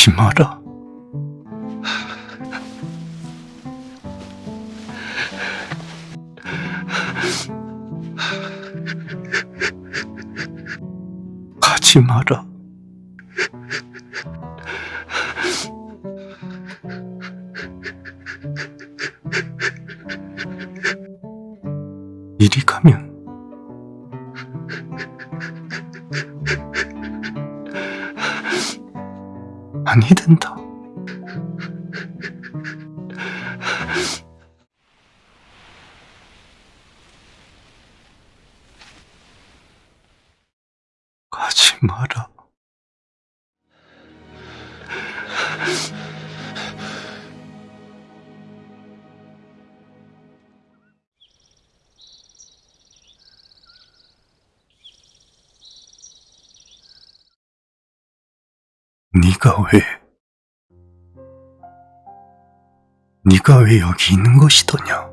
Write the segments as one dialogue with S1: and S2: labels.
S1: 가지 마라. 가지 마라. 아니 된다. 가지 마라. 네가 왜? 네가 왜 여기 있는 것이더냐?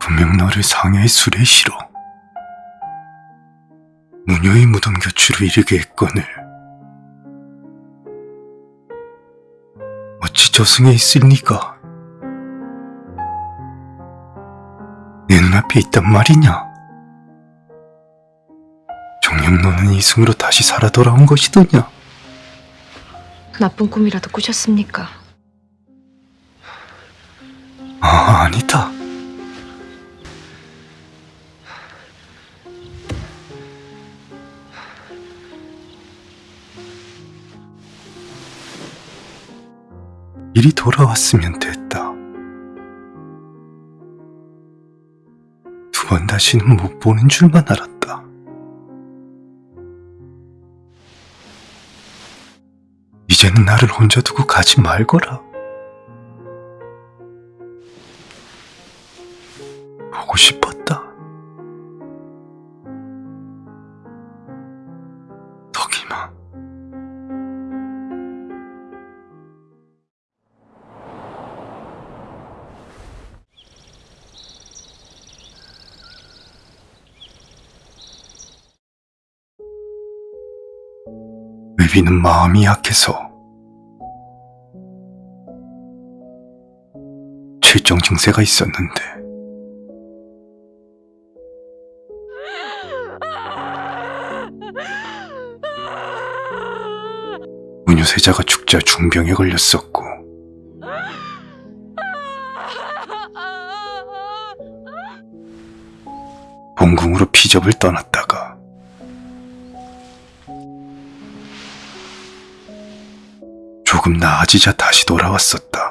S1: 분명 너를 상해의 술에 실어 무녀의 무덤 곁으로 이르게 했거늘 어찌 저승에 있을 네가 내 눈앞에 있단 말이냐? 너는 이승으로 다시 살아 돌아온 것이더냐?
S2: 나쁜 꿈이라도 꾸셨습니까?
S1: 아, 아니다. 일이 돌아왔으면 됐다. 두 번 다시는 못 보는 줄만 알았다. 이제는 나를 혼자 두고 가지 말거라. 보고 싶었다. 덕이마. 의비는 마음이 약해서 실정 증세가 있었는데 은유세자가 죽자 중병에 걸렸었고 본궁으로 피접을 떠났다가 조금 나아지자 다시 돌아왔었다.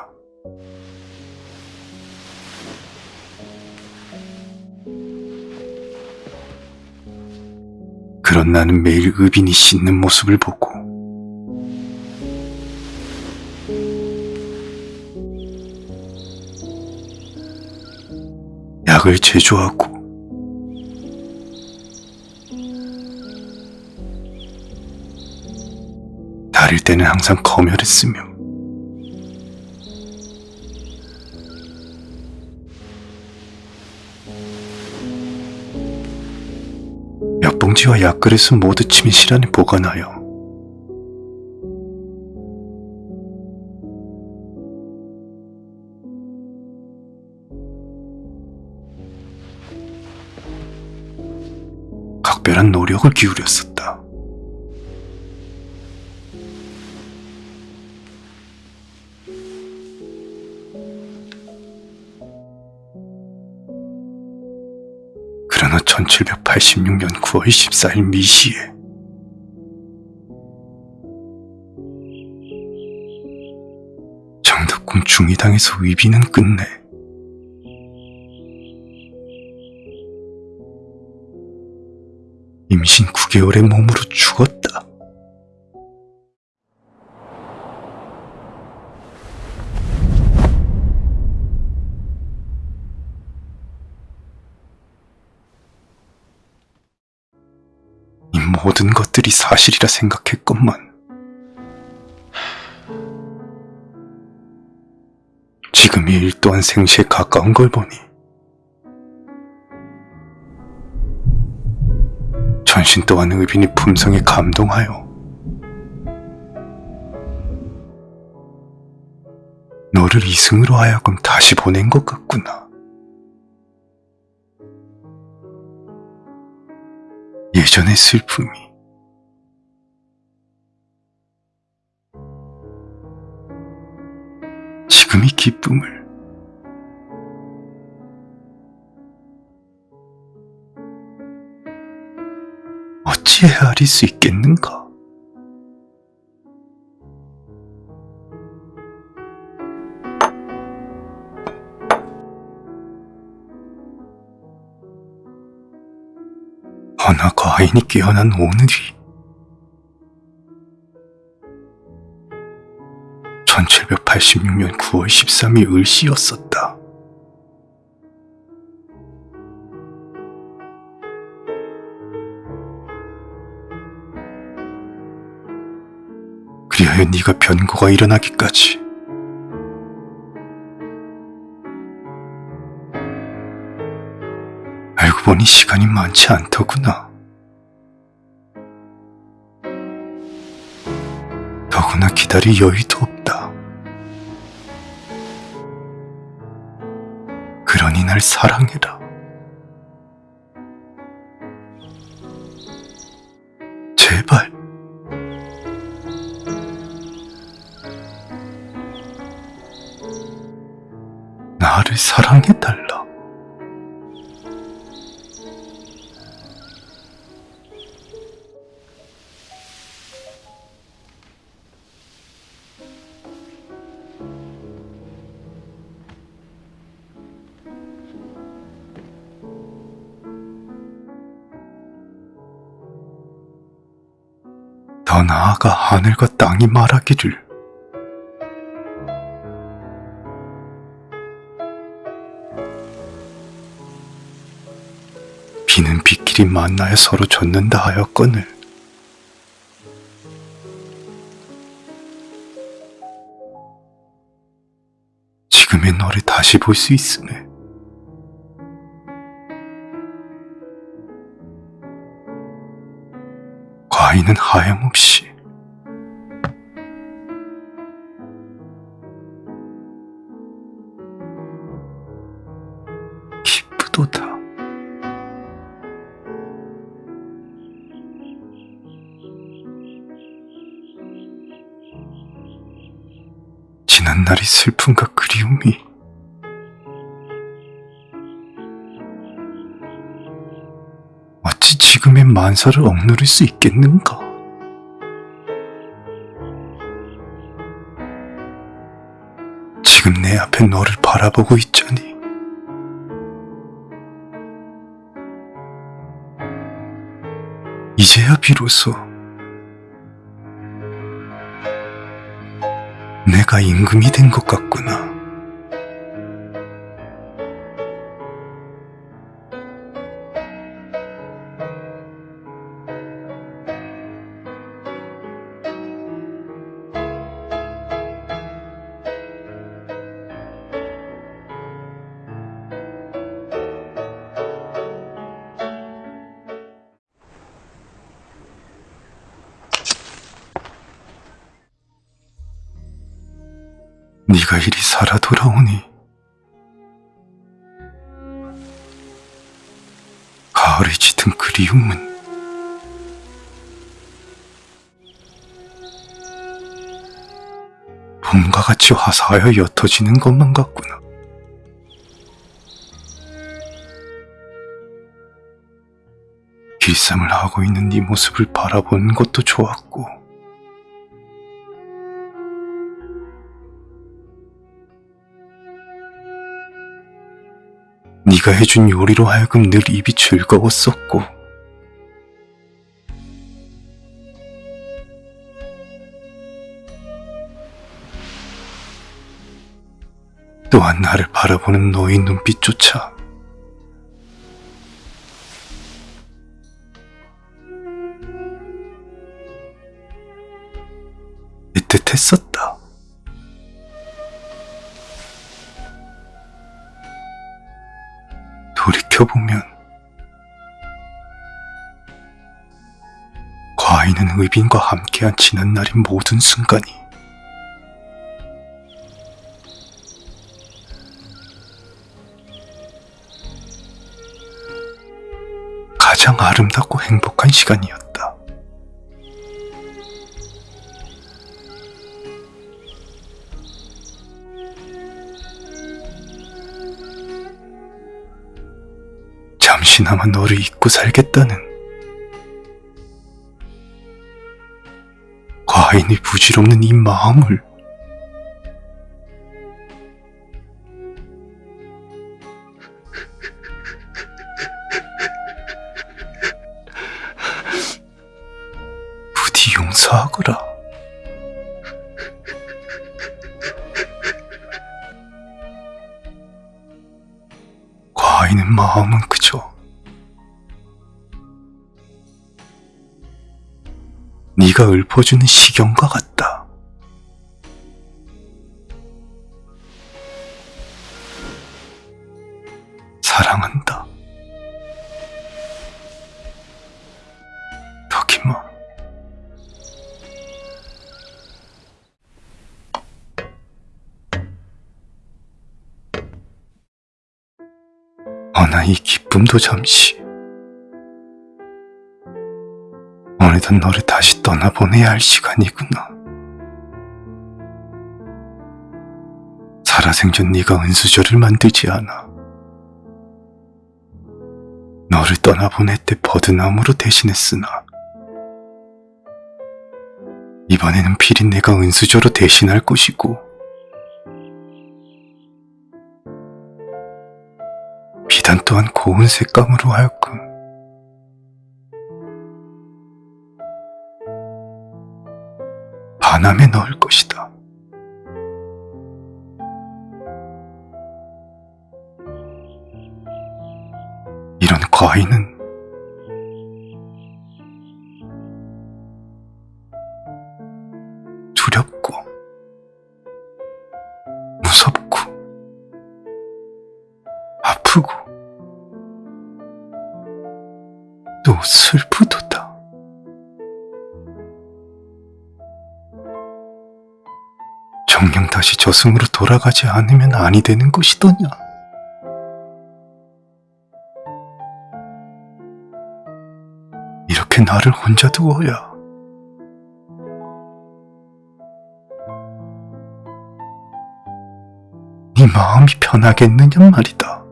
S1: 그런 나는 매일 의빈이 씻는 모습을 보고. 약을 제조하고. 다릴 때는 항상 검열했으며 봉지와 약그릇은 모두 침실 안에 보관하여 각별한 노력을 기울였었다. 1786년 9월 14일 미시에 정덕궁 중의당에서 위비는 끝내 임신 9개월의 몸으로 모든 것들이 사실이라 생각했건만 지금이 일 또한 생시에 가까운 걸 보니 전신 또한 의빈이 품성에 감동하여 너를 이승으로 하여금 다시 보낸 것 같구나. 예전의 슬픔이 지금의 기쁨을 어찌 헤아릴 수 있겠는가? 허나 과인이 깨어난 오늘이 1786년 9월 13일 을시였었다. 그리하여 네가 변고가 일어나기까지 보니 시간이 많지 않더구나. 더구나 기다릴 여유도 없다. 그러니 날 사랑해라. 제발. 나를 사랑해 더 나아가 하늘과 땅이 말하기를. 비는 비끼리 만나여 서로 젖는다 하였거늘. 지금의 너를 다시 볼 수 있음에. 과인은 하염없이 기쁘도다. 지난 날의 슬픔과 그리움이 어찌 지금의 만사를 억누를 수 있겠는가? 지금 내 앞에 너를 바라보고 있자니 이제야 비로소 내가 임금이 된 것 같구나. 네가 이리 살아 돌아오니 가을에 짙은 그리움은 봄과 같이 화사하여 옅어지는 것만 같구나. 길쌈을 하고 있는 네 모습을 바라보는 것도 좋았고 네가 해준 요리로 하여금 늘 입이 즐거웠었고 또한 나를 바라보는 너의 눈빛조차 애틋했었다. 돌이켜보면 과인은 의빈과 함께한 지난 날인 모든 순간이 가장 아름답고 행복한 시간이었다. 잠시나마 너를 잊고 살겠다는 과인이 부질없는 이 마음을 부디 용서하거라. 과인의 마음은 그저 네가 읊어주는 시경과 같다. 사랑한다. 덕이마. 허나 이 기쁨도 잠시. 어느덧 너를 다시 떠나보내야 할 시간이구나. 살아생전 네가 은수저를 만들지 않아. 너를 떠나보낼 때 버드나무로 대신했으나 이번에는 필히 내가 은수저로 대신할 것이고 비단 또한 고운 색감으로 하여금 반함에 넣을 것이다. 이런 과인은 두렵고 무섭고 아프고 또 슬프도 다. 정녕 다시 저승으로 돌아가지 않으면 아니 되는 것이더냐. 이렇게 나를 혼자 두어야 네 마음이 편하겠느냐 말이다.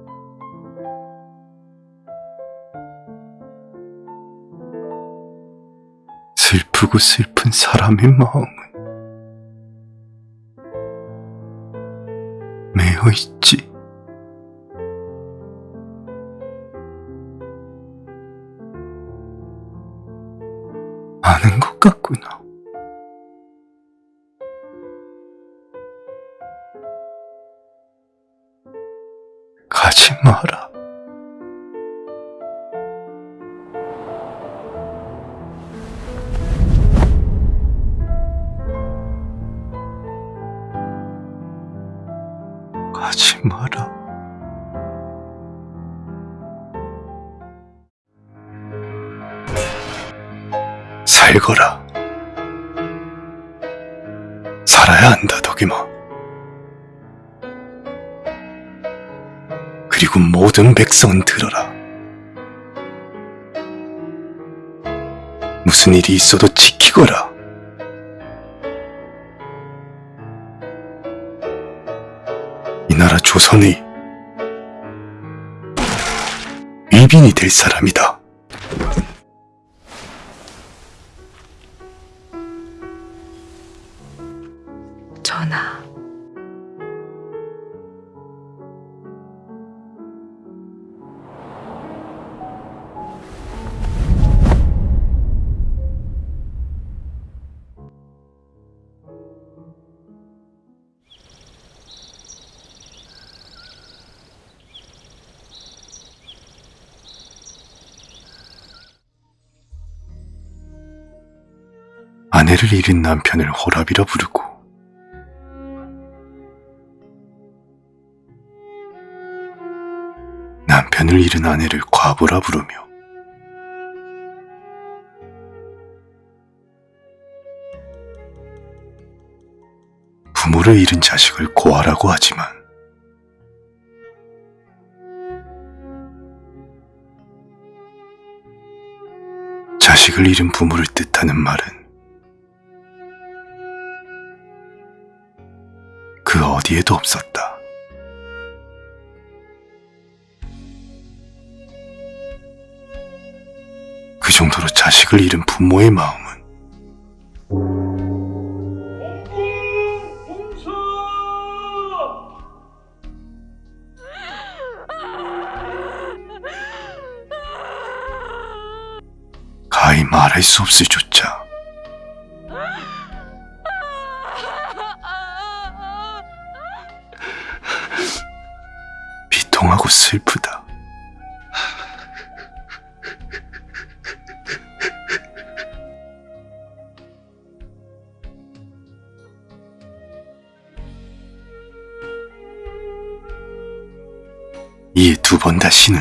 S1: 슬프고 슬픈 사람의 마음은 매여 있지. 아는 것 같구나. 가지 마라. 가지 마라. 살거라. 살아야 한다, 덕이마. 그리고 모든 백성은 들어라. 무슨 일이 있어도 지키거라. 조선의 위빈이 될 사람이다. 아내를 잃은 남편을 호랍이라 부르고 남편을 잃은 아내를 과부라 부르며 부모를 잃은 자식을 고아라고 하지만 자식을 잃은 부모를 뜻하는 말은 어디에도 없었다. 그 정도로 자식을 잃은 부모의 마음은 가히 말할 수 없을 조 슬프다. 이에 두번 다시는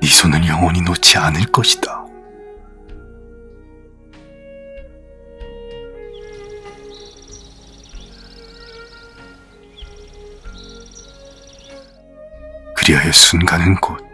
S1: 네 손을 영원히 놓지 않을 것이다. 그리하여 순간은 곧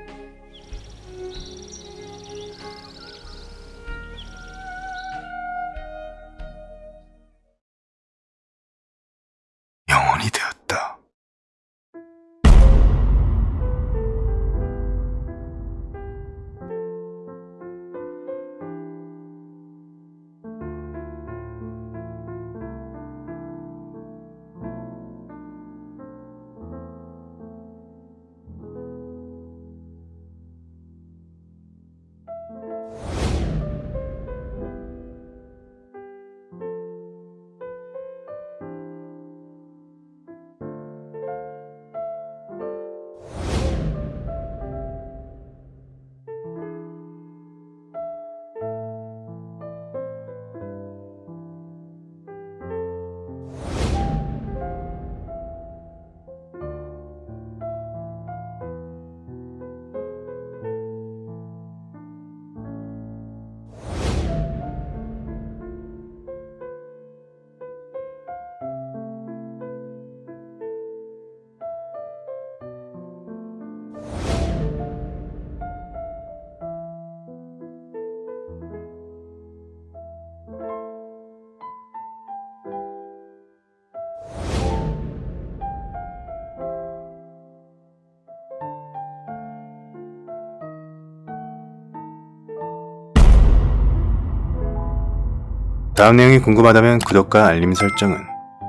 S1: 다음 내용이 궁금하다면 구독과 알림 설정은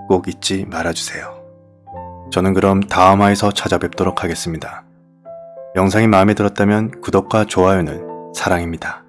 S1: 꼭 잊지 말아주세요. 저는 그럼 다음화에서 찾아뵙도록 하겠습니다. 영상이 마음에 들었다면 구독과 좋아요는 사랑입니다.